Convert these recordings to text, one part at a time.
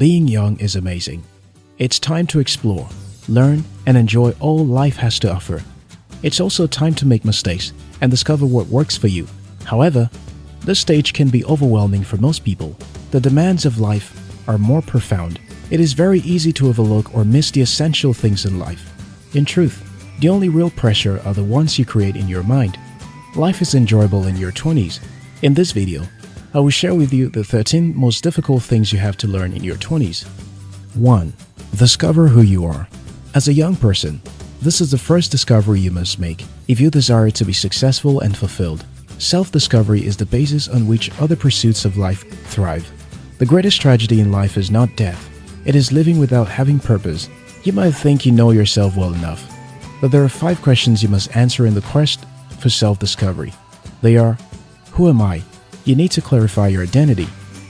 Being young is amazing. It's time to explore, learn, and enjoy all life has to offer. It's also time to make mistakes and discover what works for you. However, this stage can be overwhelming for most people. The demands of life are more profound. It is very easy to overlook or miss the essential things in life. In truth, the only real pressure are the ones you create in your mind. Life is enjoyable in your 20s. In this video, I will share with you the 13 most difficult things you have to learn in your 20s. 1. Discover who you are. As a young person, this is the first discovery you must make if you desire to be successful and fulfilled. Self-discovery is the basis on which other pursuits of life thrive. The greatest tragedy in life is not death, it is living without having purpose. You might think you know yourself well enough, but there are five questions you must answer in the quest for self-discovery. They are, who am I? You need to clarify your identity.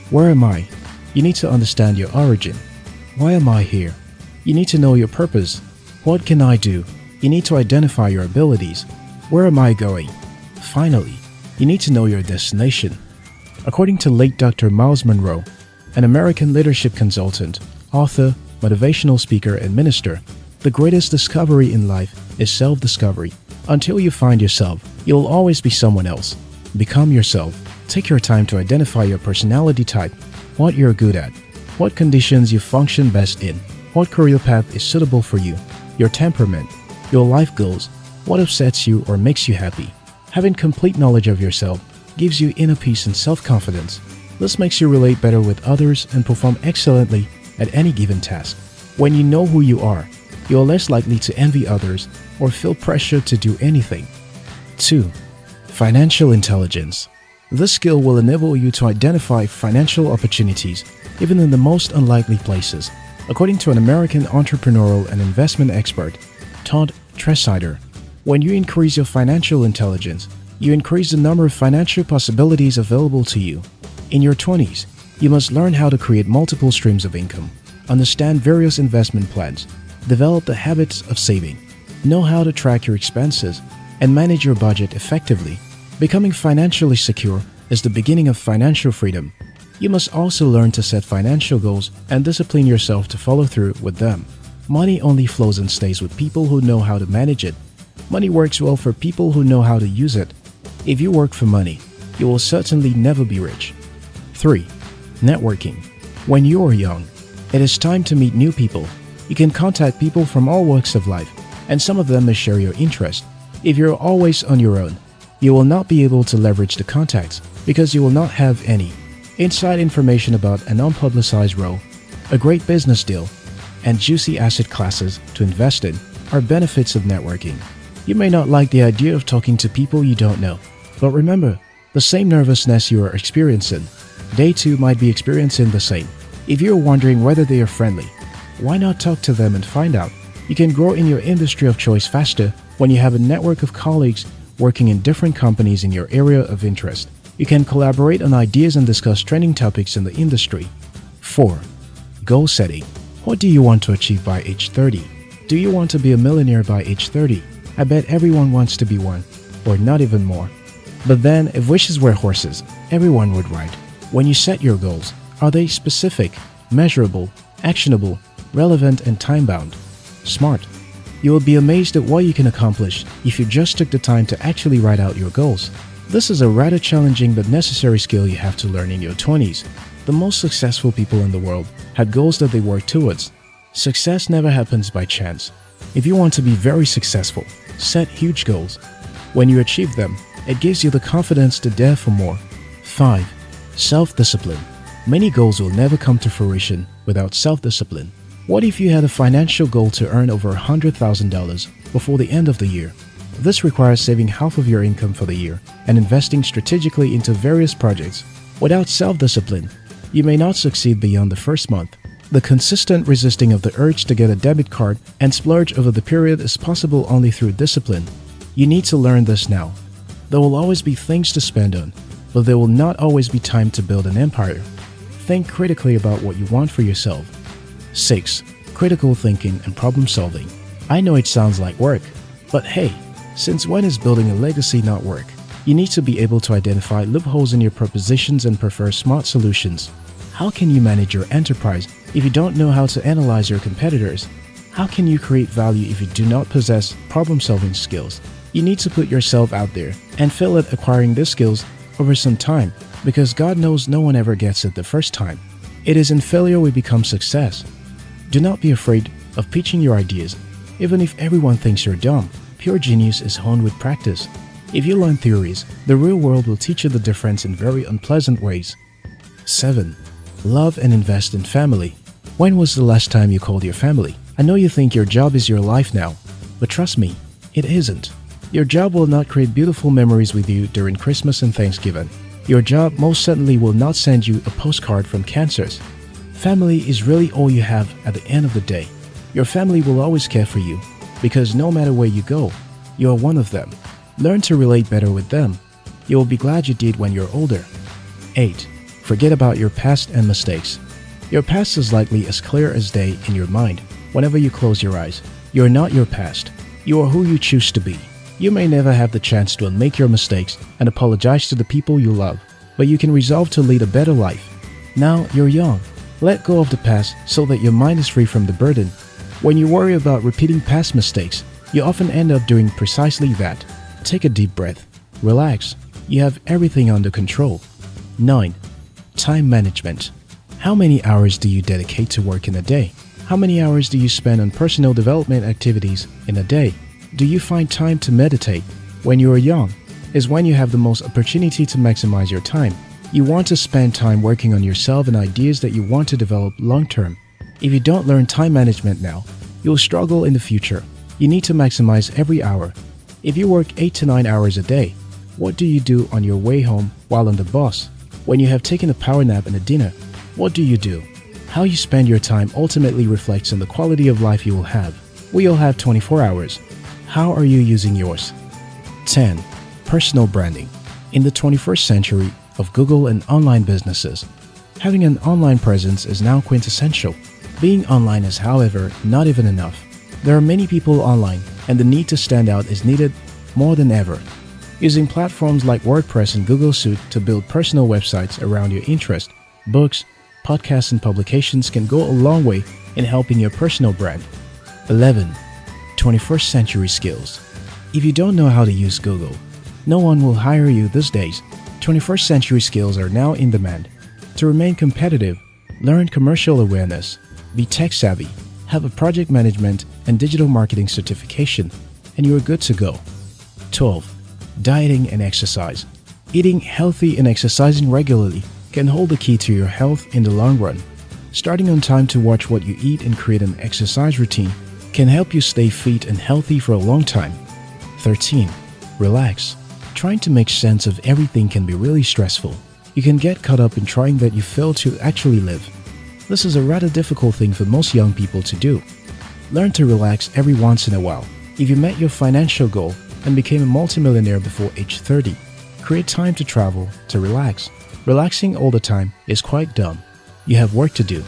Where am I? You need to understand your origin. Why am I here? You need to know your purpose. What can I do? You need to identify your abilities. Where am I going? Finally, you need to know your destination. According to late Dr. Myles Munroe, an American leadership consultant, author, motivational speaker, and minister, the greatest discovery in life is self-discovery. Until you find yourself, you'll always be someone else. Become yourself. Take your time to identify your personality type, what you're good at, what conditions you function best in, what career path is suitable for you, your temperament, your life goals, what upsets you or makes you happy. Having complete knowledge of yourself gives you inner peace and self-confidence. This makes you relate better with others and perform excellently at any given task. When you know who you are, you are less likely to envy others or feel pressure to do anything. 2. Financial intelligence. This skill will enable you to identify financial opportunities even in the most unlikely places. According to an American entrepreneurial and investment expert, Todd Tresidder, when you increase your financial intelligence, you increase the number of financial possibilities available to you. In your 20s, you must learn how to create multiple streams of income, understand various investment plans, develop the habits of saving, know how to track your expenses, and manage your budget effectively. Becoming financially secure is the beginning of financial freedom. You must also learn to set financial goals and discipline yourself to follow through with them. Money only flows and stays with people who know how to manage it. Money works well for people who know how to use it. If you work for money, you will certainly never be rich. 3. Networking. When you are young, it is time to meet new people. You can contact people from all walks of life, and some of them may share your interest. If you're always on your own, you will not be able to leverage the contacts because you will not have any. Inside information about an unpublicized role, a great business deal, and juicy asset classes to invest in are benefits of networking. You may not like the idea of talking to people you don't know, but remember, the same nervousness you are experiencing, they too might be experiencing the same. If you're wondering whether they are friendly, why not talk to them and find out? You can grow in your industry of choice faster when you have a network of colleagues working in different companies in your area of interest. You can collaborate on ideas and discuss trending topics in the industry. 4. Goal setting. What do you want to achieve by age 30? Do you want to be a millionaire by age 30? I bet everyone wants to be one, or not even more. But then, if wishes were horses, everyone would ride. When you set your goals, are they specific, measurable, actionable, relevant, and time-bound? Smart. You will be amazed at what you can accomplish if you just took the time to actually write out your goals. This is a rather challenging but necessary skill you have to learn in your 20s. The most successful people in the world had goals that they worked towards. Success never happens by chance. If you want to be very successful, set huge goals. When you achieve them, it gives you the confidence to dare for more. 5. Self-discipline. Many goals will never come to fruition without self-discipline. What if you had a financial goal to earn over $100,000 before the end of the year? This requires saving half of your income for the year and investing strategically into various projects. Without self-discipline, you may not succeed beyond the first month. The consistent resisting of the urge to get a debit card and splurge over the period is possible only through discipline. You need to learn this now. There will always be things to spend on, but there will not always be time to build an empire. Think critically about what you want for yourself. 6. Critical thinking and problem solving. I know it sounds like work, but hey, since when is building a legacy not work? You need to be able to identify loopholes in your propositions and prefer smart solutions. How can you manage your enterprise If you don't know how to analyze your competitors, how can you create value if you do not possess problem-solving skills? You need to put yourself out there and fail at acquiring these skills over some time because God knows no one ever gets it the first time. It is in failure we become success. Do not be afraid of pitching your ideas, even if everyone thinks you're dumb. Pure genius is honed with practice. If you learn theories, the real world will teach you the difference in very unpleasant ways. 7. Love and invest in family. When was the last time you called your family? I know you think your job is your life now, but trust me, it isn't. Your job will not create beautiful memories with you during Christmas and Thanksgiving. Your job most certainly will not send you a postcard from Kansas. Family is really all you have at the end of the day. Your family will always care for you because no matter where you go, you are one of them. Learn to relate better with them. You will be glad you did when you're older. 8. Forget about your past and mistakes. Your past is likely as clear as day in your mind whenever you close your eyes. You are not your past. You are who you choose to be. You may never have the chance to unmake your mistakes and apologize to the people you love, but you can resolve to lead a better life. Now you're young. Let go of the past so that your mind is free from the burden. When you worry about repeating past mistakes, you often end up doing precisely that. Take a deep breath. Relax. You have everything under control. 9. Time management. How many hours do you dedicate to work in a day? How many hours do you spend on personal development activities in a day? Do you find time to meditate? When you are young, is when you have the most opportunity to maximize your time. You want to spend time working on yourself and ideas that you want to develop long term. If you don't learn time management now, you'll struggle in the future. You need to maximize every hour. If you work 8 to 9 hours a day, what do you do on your way home while on the bus? When you have taken a power nap and a dinner, what do you do? How you spend your time ultimately reflects on the quality of life you will have. We all have 24 hours. How are you using yours? 10. Personal branding. In the 21st century of Google and online businesses, having an online presence is now quintessential. Being online is, however, not even enough. There are many people online, and the need to stand out is needed more than ever. Using platforms like WordPress and Google Suite to build personal websites around your interest, books, podcasts and publications can go a long way in helping your personal brand. 11. 21st century skills. If you don't know how to use Google, no one will hire you these days. 21st century skills are now in demand. To remain competitive, learn commercial awareness, be tech savvy, have a project management and digital marketing certification, and you are good to go. 12. Dieting and exercise. Eating healthy and exercising regularly can hold the key to your health in the long run. Starting on time to watch what you eat and create an exercise routine can help you stay fit and healthy for a long time. 13. Relax. Trying to make sense of everything can be really stressful. You can get caught up in trying that you fail to actually live. This is a rather difficult thing for most young people to do. Learn to relax every once in a while. If you met your financial goal and became a multimillionaire before age 30, create time to travel, to relax, Relaxing all the time is quite dumb. You have work to do.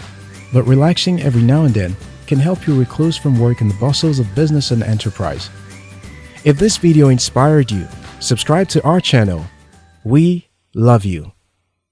But relaxing every now and then can help you recluse from work and the bustles of business and enterprise. If this video inspired you, subscribe to our channel. We love you.